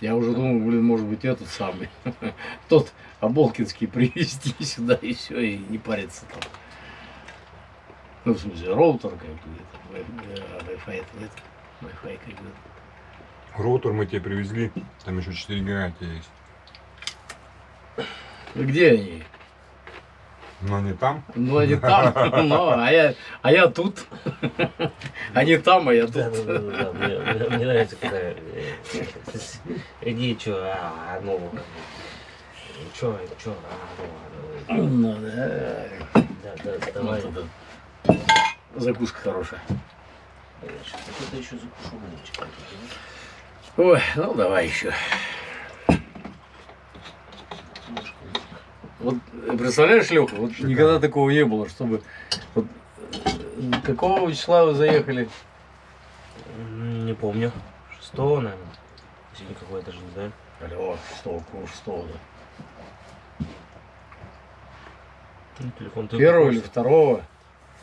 Я уже думал, блин, может быть, этот самый, тот Оболкинский привезти сюда и все, и не париться там. Ну, в смысле, роутер как бы, Wi- Wi-Fi это нет, Wi-Fi как бы. Роутер мы тебе привезли, там еще 4 гига есть. Где они? Но не там. Ну, они там, ну, а я, а я тут. Они там, а я Да, тут. да, да, да, да. Мне, мне- мне нравится, когда э, э, иди, чё, а, ну, как бы, чё, чё, а, ну, Ну, да. а, да, да, Вот давай. это Закуска хорошая. Сейчас еще закушу, мальчик. Ой, ну давай еще. Вот э, представляешь, Леха, вот Шикарно. никогда такого не было, чтобы вот, э, какого числа вы заехали? Не помню. Шестого, наверное. Сегодня какое-то же, не знаю. Алло, шестого, кого шестого, да. Ну, телефон ты Первого или второго?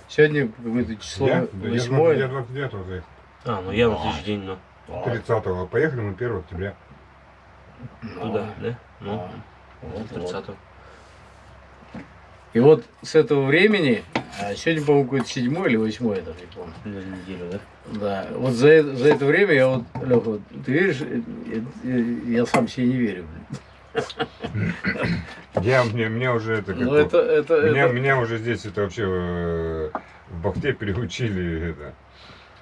Сегодня какое-то число Я? Да я восьмое. 29 заехал. А, ну я на следующий день, ну, А, 30-го. Поехали мы 1 октября. ну, туда, да? Ну, а, вот, вот. 30 И вот с этого времени, а сегодня, по-моему, какое-то седьмое или восьмое, даже не помню. на неделю, да? Да, вот за, это- за это время я вот, Леха, вот, ты веришь, э, я сам себе не верю. блин. Я, мне, мне уже это как Ну это, это, меня, это- меня уже здесь это вообще э, в Бахте переучили это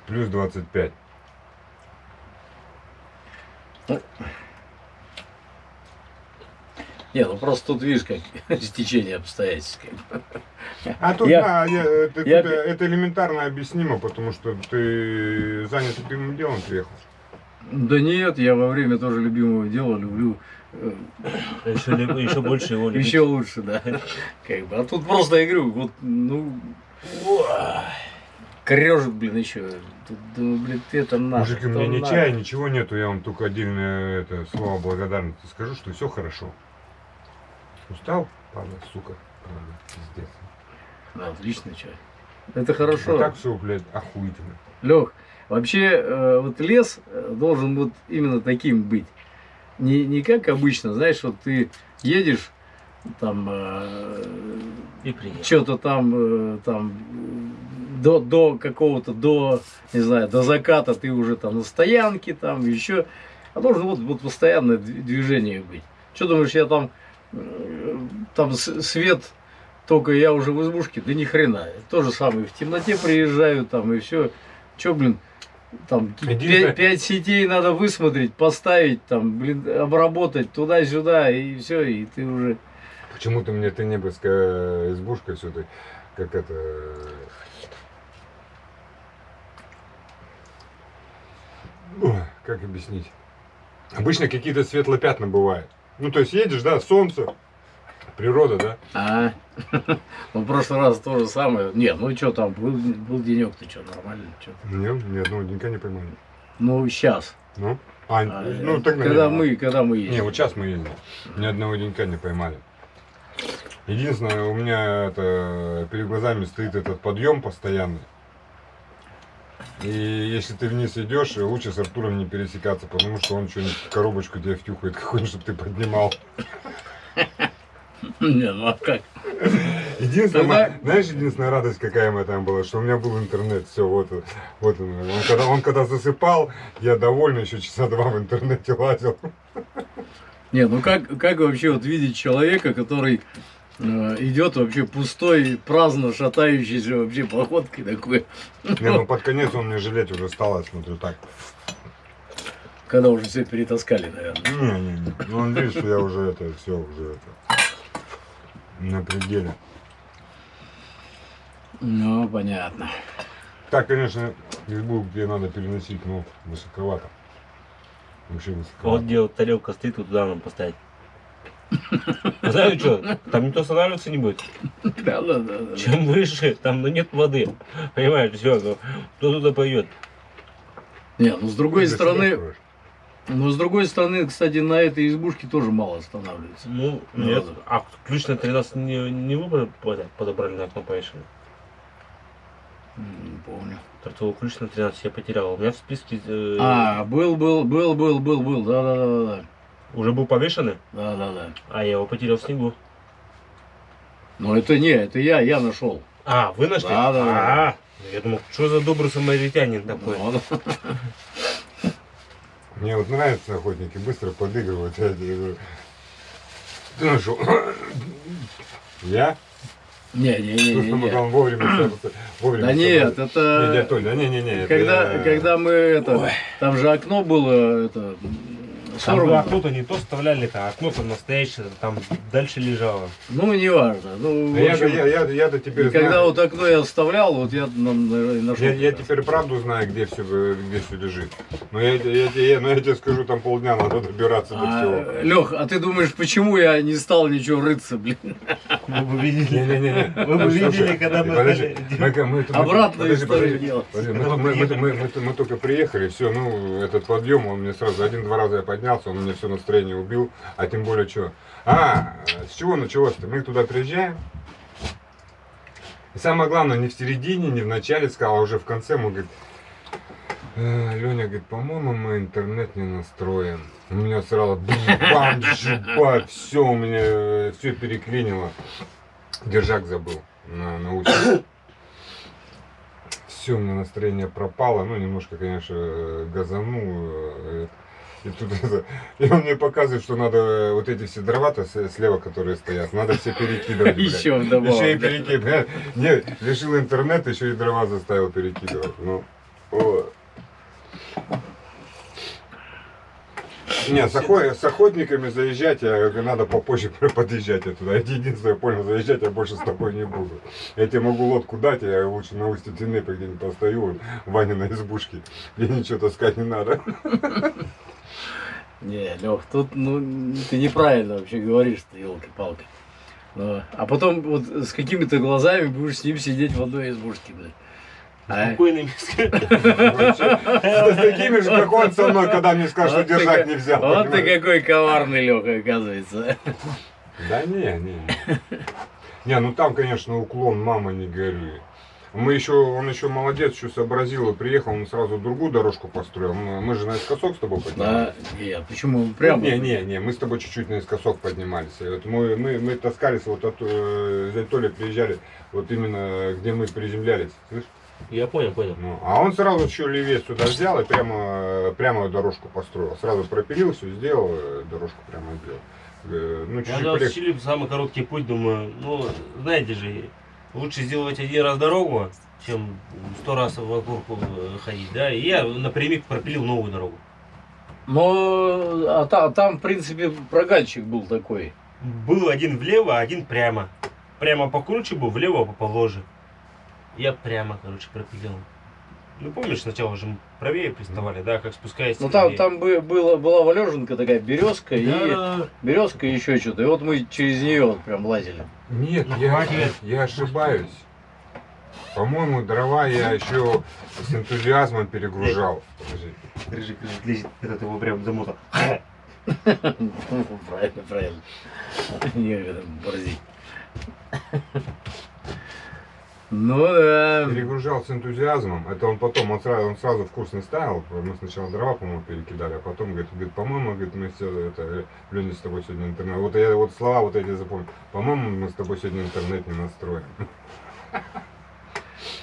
плюс 25. Не, ну просто тут видишь, как стечение обстоятельств. А тут Я- да, я- это, я- тут, э, это элементарно объяснимо, потому что ты занят любимым делом приехал. Да нет, я во время тоже любимого дела люблю э, Еще, ли- еще больше его любить. еще лучше, да. Как бы. А тут просто я говорю, вот, ну, крежет, блин, еще. Тут, блин, ты это надо. Мужики, у меня ни надо. чая, ничего нету, я вам только отдельное это, слово благодарности скажу, что все хорошо. Устал? Правда, сука. Правда, пиздец. Да, отличный чай. Это хорошо. А так все, блядь, охуительно. Лех, вообще э, вот лес э, должен вот именно таким быть. Не, не как обычно, знаешь, вот ты едешь, там И приехал. что-то там, э, там э, до, до какого-то, до, не знаю, до заката ты уже там на стоянке, там еще. А должен вот, вот постоянное дви- движение быть. Что думаешь, я там, э, там свет только я уже в избушке, да ни хрена. То же самое, в темноте приезжаю там и все. Че, блин, там пять сетей надо высмотреть, поставить, там, блин, обработать туда-сюда, и все, и ты уже... Почему-то мне ты небольская избушка все-таки, как это... Ой, как объяснить? Обычно какие-то светлые пятна бывают. Ну, то есть едешь, да, солнце, природа, да? А, ну в прошлый раз то же самое. Нет, ну что там, был, был денек, ты что, нормально? Чё? Нет, ни одного денька не поймали. Ну, сейчас. Ну, а, А, ну, так, когда наверное. мы, когда мы Не, ездим. вот сейчас мы ездим. Ни одного денька не поймали. Единственное, у меня это, перед глазами стоит этот подъем постоянный. И если ты вниз идешь, лучше с Артуром не пересекаться, потому что он что-нибудь коробочку тебе втюхает какую-нибудь, чтобы ты поднимал. Не, ну а как? Единственное, Тогда- знаешь, единственная радость какая моя там была, что у меня был интернет, все, вот, он, вот он. Он когда, он когда засыпал, я довольно еще часа два в интернете лазил. Не, ну как, как вообще вот видеть человека, который э, идет вообще пустой, праздно шатающийся вообще походкой такой, Не, ну под конец он мне жалеть уже стал, я смотрю так. когда уже все перетаскали, наверное. Не, не, не. Ну он видит, что я уже это, все, уже это. На пределе. Ну, понятно. Так, конечно, избу где надо переносить, но высоковато. Вообще Вот высоковато. где вот тарелка стоит, вот туда нам поставить. Знаю что, там никто останавливаться не будет. Да, да, да, да. Чем выше, там ну, нет воды. Понимаешь, все, ну, кто туда пойдет? Не, ну с другой стороны, строишь. ну с другой стороны, кстати, на этой избушке тоже мало останавливается. Ну, нет. А ключ на 13 не, не вы под- подобрали на окно повешали? М, Не помню. Торцовый ключ на 13 я потерял. У меня в списке э, А, был, был, был, был, был, был, да, да, да, да, уже был повешенный, да, да, да. а я его потерял в снегу. Но это не, это я, я нашел. А, вы нашли? Да, да, да. А, я думал, что за добрый самаритянин такой. Ну, Мне вот нравятся охотники, быстро подыгрывают. Я говорю, ты нашел? Я? Не, не, не, Ну, не, не. он вовремя, вовремя Да нет, собрать. Не, это Толя, да не, не, не. это когда, я- когда мы это, там же окно было, это, Там сорвано. окно-то не то вставляли-то, а окно-то настоящее, там дальше лежало. Ну, неважно. Ну, Да в я, общем, я, я, я-то теперь когда знаю. вот окно я оставлял, вот я нам нашел. Я, я теперь правду знаю, где все, где все лежит. Но я, я, я, но я тебе скажу, там полдня надо добираться до всего. Лех, а ты думаешь, почему я не стал ничего рыться, блин? Вы бы видели. Не-не-не. Вы бы видели, когда мы Подожди, мы- мы- мы- Обратную историю делать. Мы, мы- мы- мы- мы- мы только приехали, все, ну, этот подъем, он мне сразу один-два раза я поднялся, он мне все настроение убил, а тем более что. А, с чего началось-то? Мы туда приезжаем, и самое главное, не в середине, не в начале сказал, а уже в конце мы, говорит, Леня говорит, по-моему, мы интернет не настроим. У меня сразу бам, жиба, все у меня, все переклинило. Держак забыл на, на улице. Все, у меня настроение пропало. Ну, немножко, конечно, э, газанул. Э, И тут и он мне показывает, что надо вот эти все дрова-то слева, которые стоят, надо все перекидывать. блядь. Еще вдобавок. Еще и перекидывать. Не, решил интернет, еще и дрова заставил перекидывать. Ну, о. Не, с, охо- с охотниками заезжать, я, говорю, надо попозже подъезжать я туда. Это единственное, я понял, заезжать я больше с тобой не буду. Я тебе могу лодку дать, я лучше на устье Тенепы где-нибудь постою, вот, Ваня на избушке, где ничего таскать не надо. Не, Лех, тут, ну, ты неправильно вообще говоришь-то, елки-палки. Ну, а потом вот с какими-то глазами будешь с ним сидеть в одной избушке, блядь. А? Спокойными. С такими же, как он со мной, когда мне сказал, что Вот ты держак ка- не взял. Вот ты какой коварный, Леха, оказывается. Да не, не. Не, ну там, конечно, уклон, мама, не горюй. Мы еще, он еще молодец, еще сообразил и приехал, он сразу другую дорожку построил. Мы, мы же наискосок с тобой поднимались. Да, нет, почему прямо? Не, не, не, мы с тобой чуть-чуть наискосок поднимались. Вот мы, мы, мы таскались, вот от э, приезжали, вот именно где мы приземлялись, слышишь? Я понял, понял. Ну, а он сразу еще левее сюда взял и прямо, прямо дорожку построил. Сразу пропилил, все сделал, э, дорожку прямо сделал. Э, Ну, Я чуть-чуть когда полегче. учили самый короткий путь, думаю, ну, знаете же, лучше сделать один раз дорогу, чем сто раз вокруг э, ходить, да, и я напрямик пропилил новую дорогу. Но а та- там, в принципе, прогальчик был такой. Был один влево, а один прямо. Прямо покруче был, влево положе. Я прямо, короче, пропилил. Ну, помнишь, сначала же правее приставали, да, как спускаясь. Ну там, там бы- было, была валеженка такая, березка и березка и еще что-то. И вот мы через нее вот прям лазили. Нет, Ну, я, я ошибаюсь. По-моему, дрова я еще с энтузиазмом перегружал. Рыжик лежит, лезет, этот его прям замотал. Правильно, правильно. Некогда борзить. Ну да. Перегружал с энтузиазмом. Это он потом, он сразу, он сразу в курс не ставил. Мы сначала дрова, по-моему, перекидали, а потом говорит, говорит по-моему, говорит, мы все это, Леня с тобой сегодня интернет. Вот я вот слова вот эти запомнил. По-моему, мы с тобой сегодня интернет не настроим.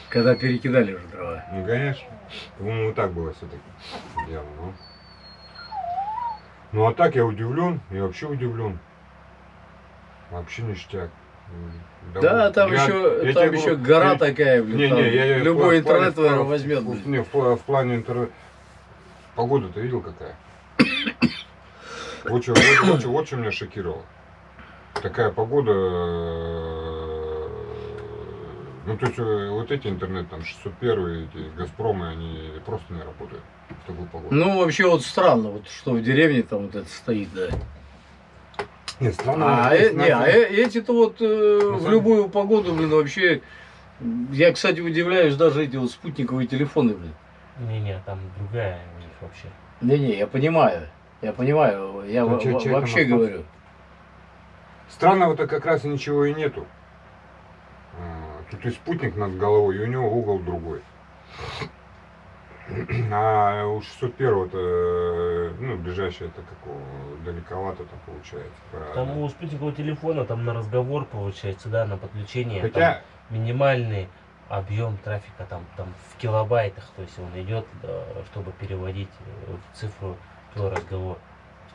Когда перекидали уже дрова. Ну, конечно. По-моему, вот так было все-таки дело. Ну. ну, а так я удивлен, я вообще удивлен. Вообще ништяк. Да, там я- еще, я там тебе еще гора я- такая, блин. Не, не, я, любой в интернет, в плане- возьмет. в-. Не, в, в плане интернет. Погода ты видел какая? Вот что, вот, вот, вот что меня шокировало. Такая погода. э, Ну, то есть, э, вот эти интернет, там, 601, эти Газпромы, они просто не работают в такую погоду. Ну, вообще вот странно, вот что в деревне там вот это стоит, да. Нет, странно. А, э- не, а э- эти-то вот э, На в любую погоду, блин, вообще... Я, кстати, удивляюсь, даже эти вот спутниковые телефоны, блин. Не-не, там другая у них вообще. Не-не, я понимаю. Я понимаю, я Ну, чё- чё вообще говорю. Странного-то как раз и ничего и нету. А, Тут и спутник над головой, и у него угол другой. А у 601 ну, ближайшее это какого, далековато там получается. по- Там у спутникового телефона там на разговор получается, да, на подключение. там Хотя, минимальный объем трафика там, там в килобайтах, то есть он идет, да, чтобы переводить э, цифру твой разговор.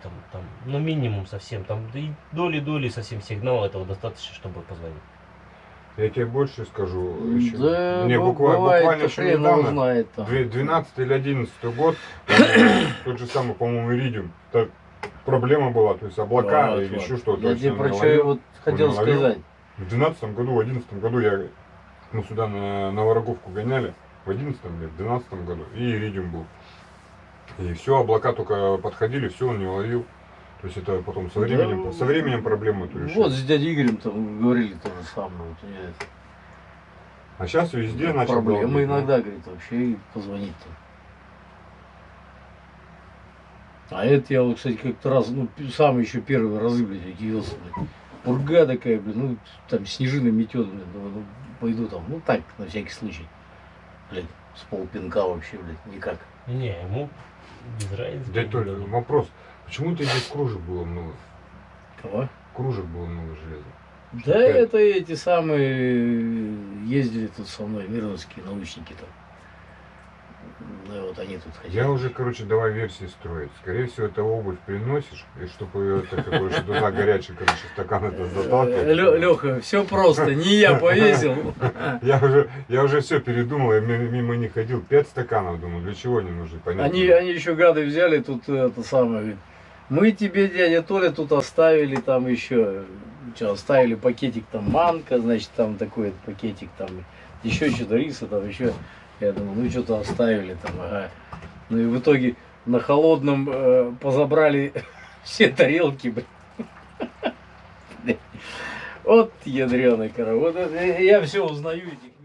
Там, там, ну минимум совсем, там доли-доли совсем сигнала этого достаточно, чтобы позвонить. Я тебе больше скажу. еще. Да, Мне бу- буквально, бывает, буквально то что недавно. Две- 12 или 11 год, тот же самый, по-моему, Иридиум, та проблема была, то есть облака Вот, или еще что-то. Я тебе про что я вот хотел наловил. сказать. В 12 году, в 11 году я, мы сюда на, на Вороговку гоняли, в 11 или в 12 году, и Иридиум был. И все, облака только подходили, все, он не ловил. То есть это потом со Да, временем, со временем проблему эту решили. Вот с дядей Игорем там говорили то же самое. Вот, я А сейчас везде начал Проблемы ну. иногда, говорит, вообще позвонить-то. А это я вот, кстати, как-то раз, ну, сам еще первый разы, блядь, удивился, блядь. Пурга такая, блин, ну, там снежина метет, блин, думаю, ну, пойду там, ну, так, на всякий случай. Блядь, с полпинка вообще, блядь, никак. Не, ему без разницы. Дядь Толя, вопрос. Почему ты здесь кружек было много? Кого? Кружек было много железа. Да Опять? это эти самые ездили тут со мной, мирновские научники там. Да, вот они тут хотели. Я уже, короче, давай версии строить. Скорее всего, это обувь приносишь, и чтобы ее это какой же туда горячий, короче, стакан это заталкивать. Леха, все просто, не я повесил. Я уже, я уже все передумал, я ми- мимо них ходил. Пять стаканов, думаю, для чего они нужны, понятно. Они, они еще гады взяли тут это самое. Мы тебе, дядя Толя, тут оставили там еще. Что, оставили пакетик там манка, значит, там такой пакетик там, еще что-то риса там, еще. Я думал, ну что-то оставили там, ага. Ну и в итоге на холодном э, позабрали все тарелки, блин. Вот ядреный это я все узнаю этих